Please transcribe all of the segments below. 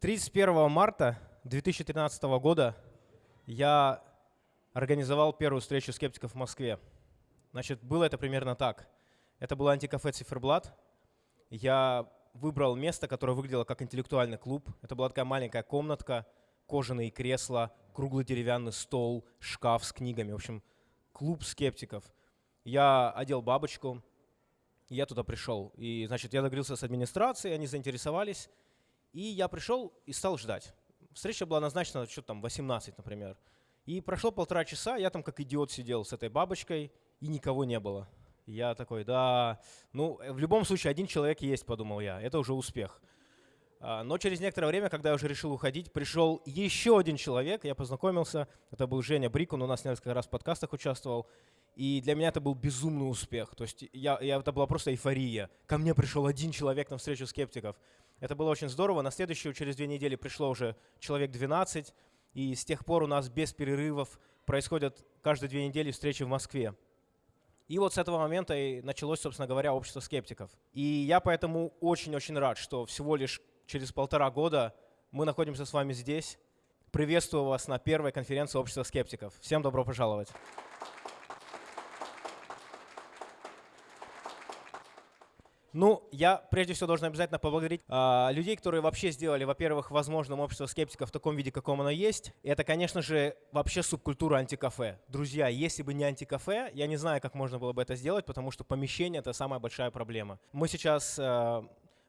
31 марта 2013 года я организовал первую встречу скептиков в Москве. Значит, было это примерно так. Это было антикафе «Циферблат». Я выбрал место, которое выглядело как интеллектуальный клуб. Это была такая маленькая комнатка, кожаные кресла, круглый деревянный стол, шкаф с книгами. В общем, клуб скептиков. Я одел бабочку, я туда пришел. И, значит, я договорился с администрацией, они заинтересовались. И я пришел и стал ждать. Встреча была назначена что-то там 18, например. И прошло полтора часа, я там как идиот сидел с этой бабочкой, и никого не было. Я такой, да, ну, в любом случае один человек есть, подумал я, это уже успех. А, но через некоторое время, когда я уже решил уходить, пришел еще один человек, я познакомился, это был Женя Брик, он у нас несколько раз в подкастах участвовал, и для меня это был безумный успех. То есть я, я, это была просто эйфория. Ко мне пришел один человек на встречу скептиков. Это было очень здорово. На следующую, через две недели, пришло уже человек 12. И с тех пор у нас без перерывов происходят каждые две недели встречи в Москве. И вот с этого момента и началось, собственно говоря, общество скептиков. И я поэтому очень-очень рад, что всего лишь через полтора года мы находимся с вами здесь. Приветствую вас на первой конференции общества скептиков. Всем добро пожаловать. Ну, я прежде всего должен обязательно поблагодарить э, людей, которые вообще сделали, во-первых, возможным общество скептиков в таком виде, каком оно есть. И это, конечно же, вообще субкультура антикафе. Друзья, если бы не антикафе, я не знаю, как можно было бы это сделать, потому что помещение — это самая большая проблема. Мы сейчас э,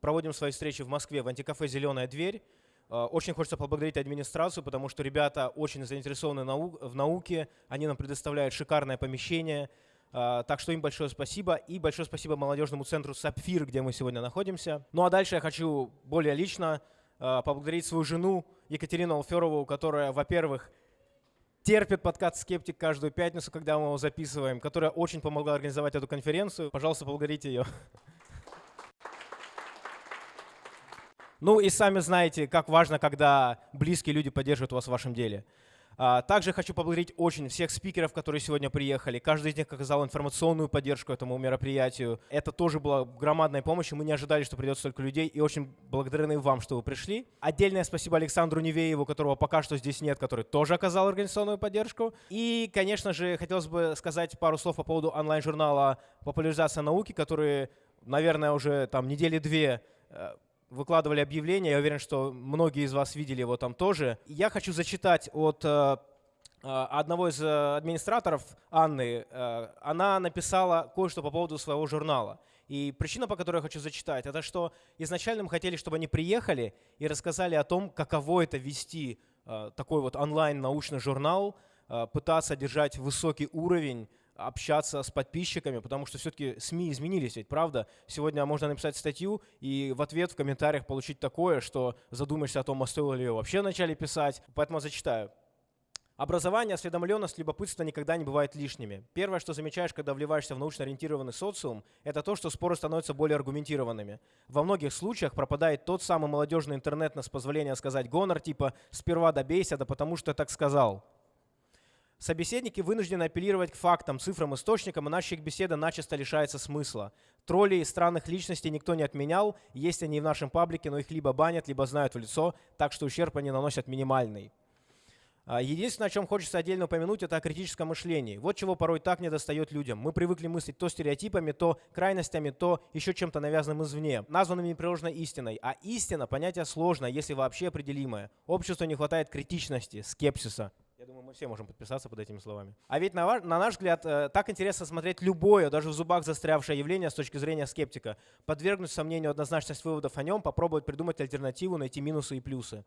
проводим свои встречи в Москве в антикафе «Зеленая дверь». Очень хочется поблагодарить администрацию, потому что ребята очень заинтересованы в науке, они нам предоставляют шикарное помещение — а, так что им большое спасибо. И большое спасибо молодежному центру «Сапфир», где мы сегодня находимся. Ну а дальше я хочу более лично а, поблагодарить свою жену Екатерину Алферову, которая, во-первых, терпит подкаст «Скептик» каждую пятницу, когда мы его записываем, которая очень помогла организовать эту конференцию. Пожалуйста, поблагодарите ее. Ну и сами знаете, как важно, когда близкие люди поддерживают вас в вашем деле. А, также хочу поблагодарить очень всех спикеров, которые сегодня приехали. Каждый из них оказал информационную поддержку этому мероприятию. Это тоже была громадная помощь, и мы не ожидали, что придет столько людей, и очень благодарны вам, что вы пришли. Отдельное спасибо Александру Невееву, которого пока что здесь нет, который тоже оказал организационную поддержку. И, конечно же, хотелось бы сказать пару слов по поводу онлайн-журнала «Популяризация науки», который, наверное, уже там недели две э, выкладывали объявления, я уверен, что многие из вас видели его там тоже. Я хочу зачитать от э, э, одного из э, администраторов, Анны. Она написала кое-что по поводу своего журнала. И причина, по которой я хочу зачитать, это что изначально мы хотели, чтобы они приехали и рассказали о том, каково это вести такой вот онлайн-научный журнал, пытаться держать высокий уровень общаться с подписчиками, потому что все-таки СМИ изменились, ведь правда? Сегодня можно написать статью и в ответ в комментариях получить такое, что задумаешься о том, а стоило ли ее вообще вначале писать. Поэтому зачитаю. Образование, осведомленность, любопытство никогда не бывают лишними. Первое, что замечаешь, когда вливаешься в научно ориентированный социум, это то, что споры становятся более аргументированными. Во многих случаях пропадает тот самый молодежный интернет, с позволения сказать гонор, типа «сперва добейся, да потому что так сказал». Собеседники вынуждены апеллировать к фактам, цифрам, источникам, иначе их беседа начисто лишается смысла. Троллей и странных личностей никто не отменял, есть они в нашем паблике, но их либо банят, либо знают в лицо, так что ущерб они наносят минимальный. А, единственное, о чем хочется отдельно упомянуть, это о критическом мышлении. Вот чего порой так недостает людям. Мы привыкли мыслить то стереотипами, то крайностями, то еще чем-то навязанным извне, названным непреложной истиной. А истина – понятие сложное, если вообще определимое. Обществу не хватает критичности, скепсиса. Я думаю, мы все можем подписаться под этими словами. А ведь на, на наш взгляд, э, так интересно смотреть любое, даже в зубах застрявшее явление с точки зрения скептика, подвергнуть сомнению однозначность выводов о нем, попробовать придумать альтернативу, найти минусы и плюсы.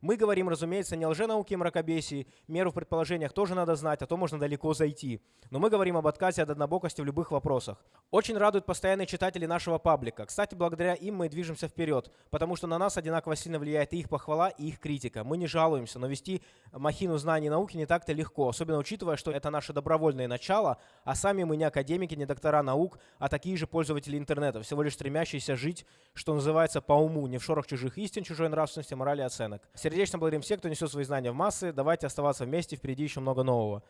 Мы говорим, разумеется, не о лженауке и мракобесии, меру в предположениях тоже надо знать, а то можно далеко зайти. Но мы говорим об отказе от однобокости в любых вопросах. Очень радуют постоянные читатели нашего паблика. Кстати, благодаря им мы движемся вперед, потому что на нас одинаково сильно влияет и их похвала, и их критика. Мы не жалуемся, но вести махину знаний и науки не так-то легко, особенно учитывая, что это наше добровольное начало, а сами мы не академики, не доктора наук, а такие же пользователи интернета, всего лишь стремящиеся жить, что называется, по уму, не в шорох чужих истин, чужой нравственности, морали и оценок. Сердечно благодарим всех, кто несет свои знания в массы. Давайте оставаться вместе, впереди еще много нового.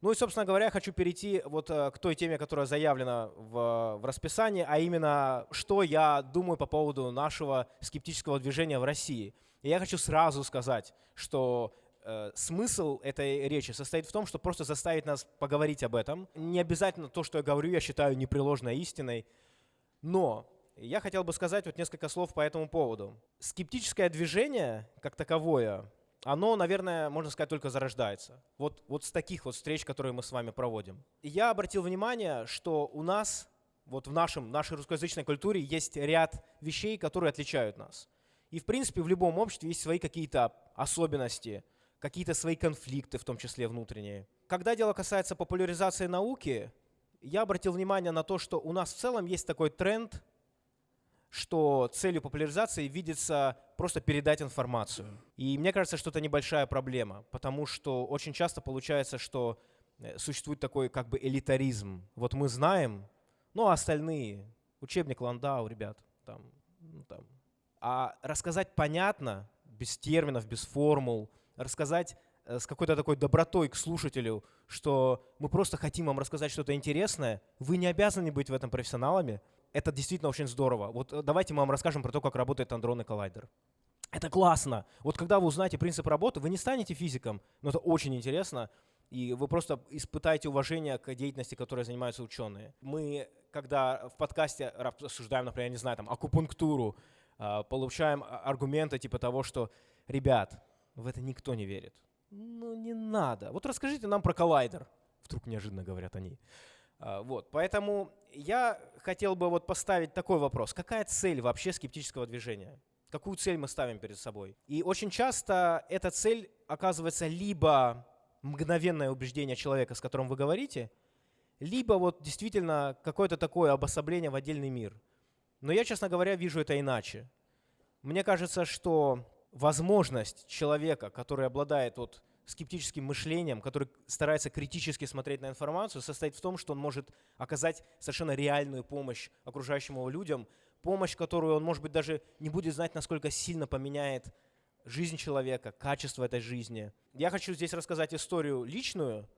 Ну и, собственно говоря, хочу перейти вот э, к той теме, которая заявлена в, в расписании, а именно, что я думаю по поводу нашего скептического движения в России. И я хочу сразу сказать, что э, смысл этой речи состоит в том, что просто заставить нас поговорить об этом. Не обязательно то, что я говорю, я считаю непреложной истиной, но я хотел бы сказать вот несколько слов по этому поводу. Скептическое движение, как таковое, оно, наверное, можно сказать, только зарождается. Вот, вот с таких вот встреч, которые мы с вами проводим. И я обратил внимание, что у нас, вот в нашем, нашей русскоязычной культуре есть ряд вещей, которые отличают нас. И, в принципе, в любом обществе есть свои какие-то особенности, какие-то свои конфликты, в том числе внутренние. Когда дело касается популяризации науки, я обратил внимание на то, что у нас в целом есть такой тренд – что целью популяризации видится просто передать информацию. И мне кажется, что это небольшая проблема, потому что очень часто получается, что э, существует такой как бы элитаризм. Вот мы знаем, ну а остальные, учебник Ландау, ребят, там, ну, там. А рассказать понятно, без терминов, без формул, рассказать э, с какой-то такой добротой к слушателю, что мы просто хотим вам рассказать что-то интересное, вы не обязаны быть в этом профессионалами, это действительно очень здорово. Вот э, давайте мы вам расскажем про то, как работает андронный коллайдер. Это классно. Вот когда вы узнаете принцип работы, вы не станете физиком, но это очень интересно, и вы просто испытаете уважение к деятельности, которой занимаются ученые. Мы, когда в подкасте обсуждаем, например, не знаю, там, акупунктуру, а, получаем а, аргументы типа того, что, ребят, в это никто не верит. Ну не надо. Вот расскажите нам про коллайдер. Вдруг неожиданно говорят они. А, вот, поэтому я хотел бы вот поставить такой вопрос. Какая цель вообще скептического движения? Какую цель мы ставим перед собой? И очень часто эта цель оказывается либо мгновенное убеждение человека, с которым вы говорите, либо вот действительно какое-то такое обособление в отдельный мир. Но я, честно говоря, вижу это иначе. Мне кажется, что возможность человека, который обладает вот скептическим мышлением, который старается критически смотреть на информацию, состоит в том, что он может оказать совершенно реальную помощь окружающим его людям, помощь, которую он, может быть, даже не будет знать, насколько сильно поменяет жизнь человека, качество этой жизни. Я хочу здесь рассказать историю личную.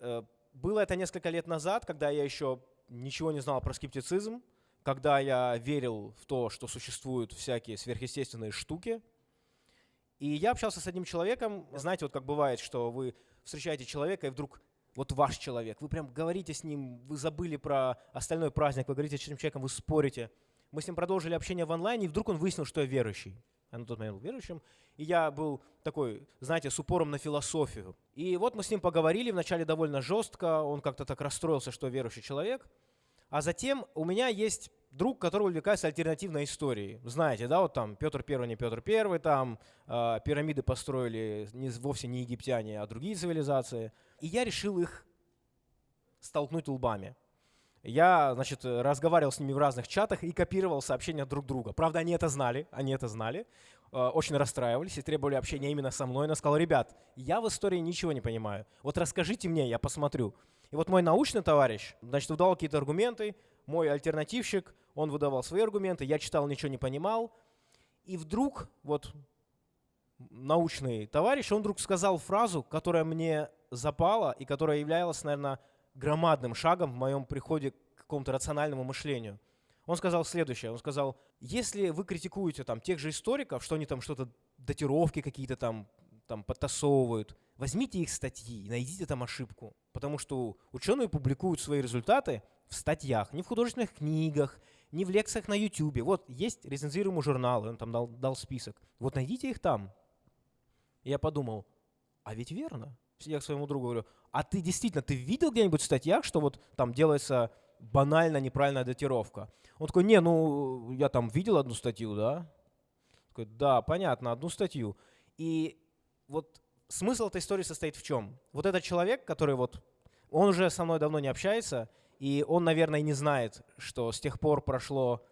Э, было это несколько лет назад, когда я еще ничего не знал про скептицизм, когда я верил в то, что существуют всякие сверхъестественные штуки, и я общался с одним человеком, знаете, вот как бывает, что вы встречаете человека, и вдруг вот ваш человек, вы прям говорите с ним, вы забыли про остальной праздник, вы говорите с этим человеком, вы спорите. Мы с ним продолжили общение в онлайне, и вдруг он выяснил, что я верующий. Я на тот момент был верующим. И я был такой, знаете, с упором на философию. И вот мы с ним поговорили, вначале довольно жестко, он как-то так расстроился, что верующий человек. А затем у меня есть друг, который увлекается альтернативной историей. Знаете, да, вот там Петр Первый, не Петр Первый, там э, пирамиды построили не, вовсе не египтяне, а другие цивилизации. И я решил их столкнуть лбами. Я, значит, разговаривал с ними в разных чатах и копировал сообщения друг друга. Правда, они это знали, они это знали, э, очень расстраивались и требовали общения именно со мной. Но сказал, ребят, я в истории ничего не понимаю. Вот расскажите мне, я посмотрю. И вот мой научный товарищ, значит, выдал какие-то аргументы, мой альтернативщик, он выдавал свои аргументы, я читал, ничего не понимал. И вдруг вот научный товарищ, он вдруг сказал фразу, которая мне запала и которая являлась, наверное, громадным шагом в моем приходе к какому-то рациональному мышлению. Он сказал следующее, он сказал, если вы критикуете там тех же историков, что они там что-то, датировки какие-то там, там подтасовывают, возьмите их статьи, найдите там ошибку. Потому что ученые публикуют свои результаты в статьях, не в художественных книгах, не в лекциях на YouTube. Вот есть рецензируемый журнал, он там дал, дал список. Вот найдите их там. Я подумал, а ведь верно. Я к своему другу говорю, а ты действительно, ты видел где-нибудь в статьях, что вот там делается банально неправильная датировка? Он такой, не, ну, я там видел одну статью, да? Такой, да, понятно, одну статью. И вот смысл этой истории состоит в чем? Вот этот человек, который вот, он уже со мной давно не общается, и он, наверное, не знает, что с тех пор прошло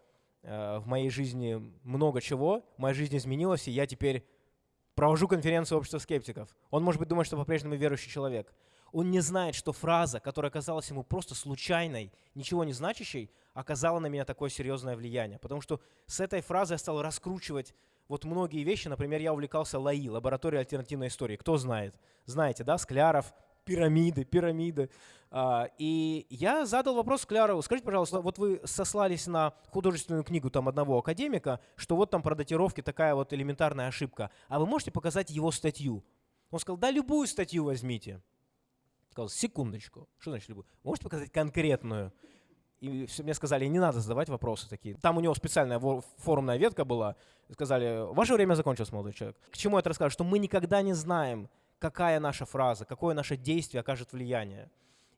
э, в моей жизни много чего, моя жизнь изменилась, и я теперь провожу конференцию общества скептиков. Он, может быть, думает, что по-прежнему верующий человек. Он не знает, что фраза, которая казалась ему просто случайной, ничего не значащей, оказала на меня такое серьезное влияние. Потому что с этой фразой я стал раскручивать вот многие вещи. Например, я увлекался ЛАИ, лабораторией альтернативной истории. Кто знает? Знаете, да, Скляров, Пирамиды, пирамиды. А, и я задал вопрос Клярову. Скажите, пожалуйста, вот вы сослались на художественную книгу там одного академика, что вот там про датировки такая вот элементарная ошибка. А вы можете показать его статью? Он сказал, да, любую статью возьмите. Сказал, секундочку. Что значит любую? Можете показать конкретную? И мне сказали, не надо задавать вопросы такие. Там у него специальная форумная ветка была. Сказали, ваше время закончилось, молодой человек. К чему это рассказываю? Что мы никогда не знаем, какая наша фраза, какое наше действие окажет влияние.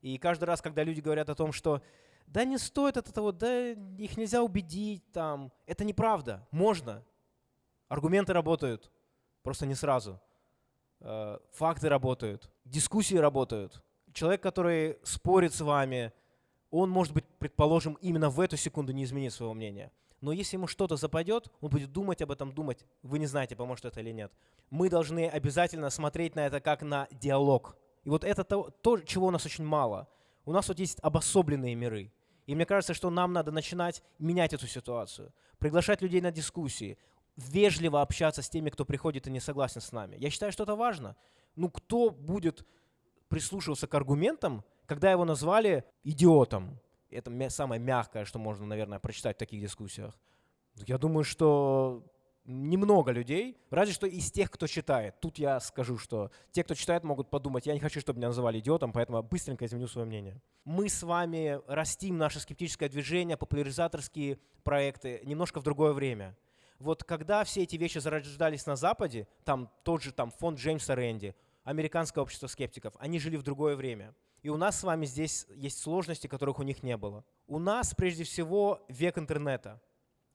И каждый раз, когда люди говорят о том, что да не стоит от этого, да их нельзя убедить, там, это неправда, можно. Аргументы работают, просто не сразу. Э, факты работают, дискуссии работают. Человек, который спорит с вами, он, может быть, предположим, именно в эту секунду не изменит своего мнения. Но если ему что-то западет, он будет думать об этом, думать. Вы не знаете, поможет это или нет. Мы должны обязательно смотреть на это как на диалог. И вот это то, то, чего у нас очень мало. У нас вот есть обособленные миры. И мне кажется, что нам надо начинать менять эту ситуацию, приглашать людей на дискуссии, вежливо общаться с теми, кто приходит и не согласен с нами. Я считаю, что это важно. Ну кто будет прислушиваться к аргументам, когда его назвали идиотом? Это самое мягкое, что можно, наверное, прочитать в таких дискуссиях. Я думаю, что немного людей, разве что из тех, кто читает. Тут я скажу, что те, кто читает, могут подумать, я не хочу, чтобы меня называли идиотом, поэтому быстренько изменю свое мнение. Мы с вами растим наше скептическое движение, популяризаторские проекты немножко в другое время. Вот когда все эти вещи зарождались на Западе, там тот же там фонд Джеймса Рэнди, американское общество скептиков, они жили в другое время. И у нас с вами здесь есть сложности, которых у них не было. У нас прежде всего век интернета –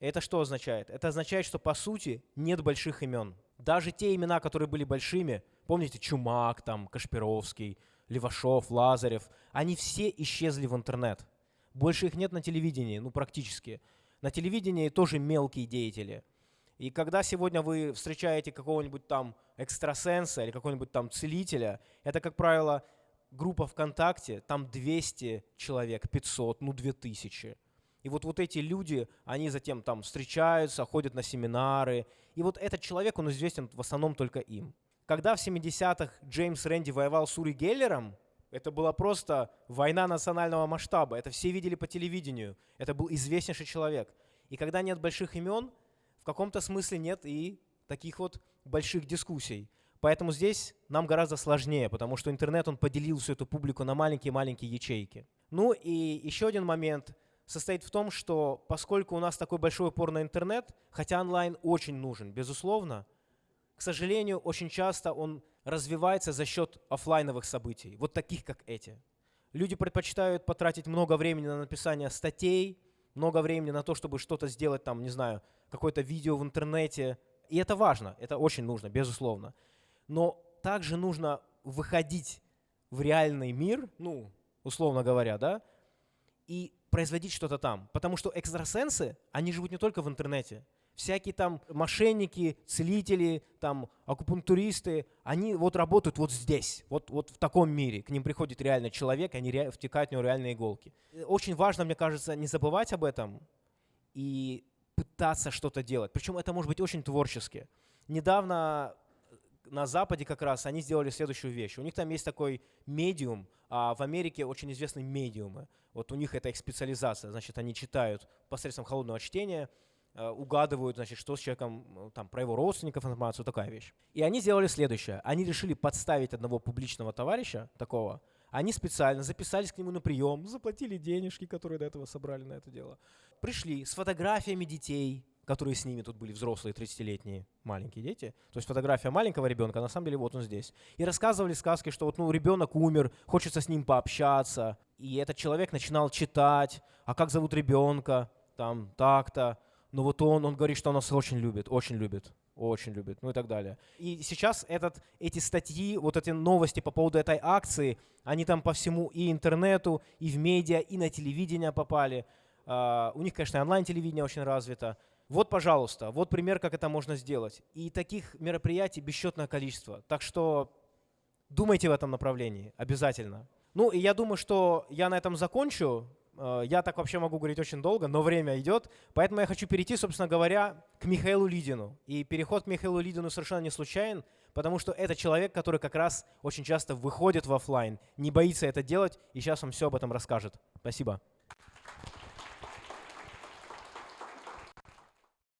это что означает? Это означает, что по сути нет больших имен. Даже те имена, которые были большими, помните, Чумак, там, Кашпировский, Левашов, Лазарев, они все исчезли в интернет. Больше их нет на телевидении, ну практически. На телевидении тоже мелкие деятели. И когда сегодня вы встречаете какого-нибудь там экстрасенса или какого-нибудь там целителя, это, как правило, группа ВКонтакте, там 200 человек, 500, ну 2000. И вот, вот эти люди, они затем там встречаются, ходят на семинары. И вот этот человек, он известен в основном только им. Когда в 70-х Джеймс Рэнди воевал с Ури Геллером, это была просто война национального масштаба. Это все видели по телевидению. Это был известнейший человек. И когда нет больших имен, в каком-то смысле нет и таких вот больших дискуссий. Поэтому здесь нам гораздо сложнее, потому что интернет, он поделил всю эту публику на маленькие-маленькие ячейки. Ну и еще один момент состоит в том, что поскольку у нас такой большой упор на интернет, хотя онлайн очень нужен, безусловно, к сожалению, очень часто он развивается за счет офлайновых событий, вот таких, как эти. Люди предпочитают потратить много времени на написание статей, много времени на то, чтобы что-то сделать, там, не знаю, какое-то видео в интернете. И это важно, это очень нужно, безусловно. Но также нужно выходить в реальный мир, ну, условно говоря, да, и производить что-то там. Потому что экстрасенсы, они живут не только в интернете. Всякие там мошенники, целители, там акупунктуристы, они вот работают вот здесь, вот, вот в таком мире. К ним приходит реально человек, они ре, втекают в него реальные иголки. Очень важно, мне кажется, не забывать об этом и пытаться что-то делать. Причем это может быть очень творчески. Недавно на Западе как раз они сделали следующую вещь. У них там есть такой медиум, а в Америке очень известны медиумы. Вот у них это их специализация. Значит, они читают посредством холодного чтения, э, угадывают, значит, что с человеком, э, там, про его родственников информацию, такая вещь. И они сделали следующее. Они решили подставить одного публичного товарища, такого, они специально записались к нему на прием, заплатили денежки, которые до этого собрали на это дело. Пришли с фотографиями детей, которые с ними тут были взрослые, 30-летние, маленькие дети. То есть фотография маленького ребенка, на самом деле вот он здесь. И рассказывали сказки, что вот ну, ребенок умер, хочется с ним пообщаться. И этот человек начинал читать, а как зовут ребенка, там, так-то. Но вот он, он говорит, что он нас очень любит, очень любит, очень любит, ну и так далее. И сейчас этот, эти статьи, вот эти новости по поводу этой акции, они там по всему и интернету, и в медиа, и на телевидение попали. Uh, у них, конечно, онлайн-телевидение очень развито. Вот, пожалуйста, вот пример, как это можно сделать. И таких мероприятий бесчетное количество. Так что думайте в этом направлении обязательно. Ну и я думаю, что я на этом закончу. Э, я так вообще могу говорить очень долго, но время идет. Поэтому я хочу перейти, собственно говоря, к Михаилу Лидину. И переход к Михаилу Лидину совершенно не случайен, потому что это человек, который как раз очень часто выходит в офлайн, не боится это делать, и сейчас он все об этом расскажет. Спасибо.